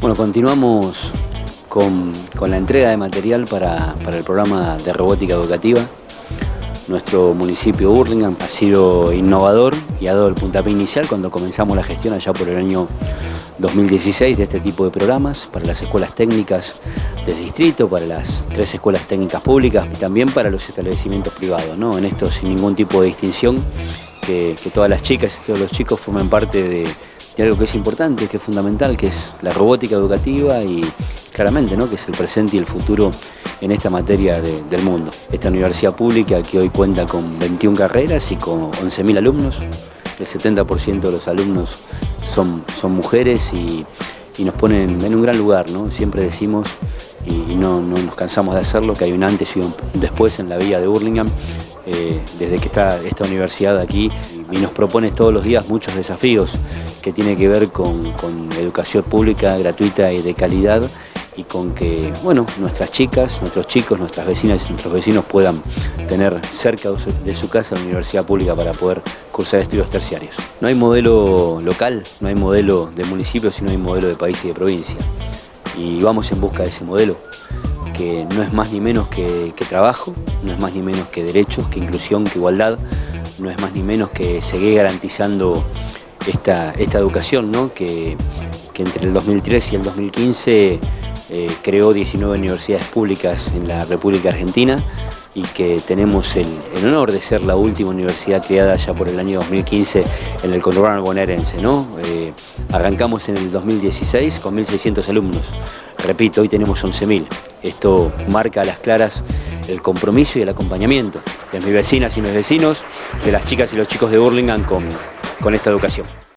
Bueno, continuamos con, la entrega de material para, el programa de robótica educativa. Nuestro municipio Burlingame ha sido innovador y ha dado el puntapié inicial cuando comenzamos la gestión allá por el año 2016 de este tipo de programas para las escuelas técnicas del distrito, para las tres escuelas técnicas públicas y también para los establecimientos privados. ¿no? En esto sin ningún tipo de distinción, que todas las chicas y todos los chicos formen parte de y algo que es importante, que es fundamental, que es la robótica educativa y claramente ¿no? que es el presente y el futuro en esta materia del mundo. Esta universidad pública que hoy cuenta con 21 carreras y con 11.000 alumnos, el 70% de los alumnos son, son mujeres y, nos ponen en un gran lugar, ¿no? siempre decimos y no, nos cansamos de hacerlo, que hay un antes y un después en la vía de Burlingame, eh, desde que está esta universidad aquí y nos propone todos los días muchos desafíos que tiene que ver con, educación pública, gratuita y de calidad y con que bueno, nuestras chicas, nuestros chicos, nuestras vecinas y nuestros vecinos puedan tener cerca de su casa la universidad pública para poder cursar estudios terciarios. No hay modelo local, no hay modelo de municipio, sino hay modelo de país y de provincia. Y vamos en busca de ese modelo, que no es más ni menos que, trabajo, no es más ni menos que derechos, que inclusión, que igualdad, no es más ni menos que seguir garantizando esta, esta educación, ¿no? que, entre el 2003 y el 2015 eh, creó 19 universidades públicas en la República Argentina y que tenemos el, honor de ser la última universidad creada ya por el año 2015 en el conurbano bonaerense. ¿no? Eh, arrancamos en el 2016 con 1.600 alumnos. Repito, hoy tenemos 11.000. Esto marca a las claras el compromiso y el acompañamiento de mis vecinas y mis vecinos, de las chicas y los chicos de Burlingame con, con esta educación.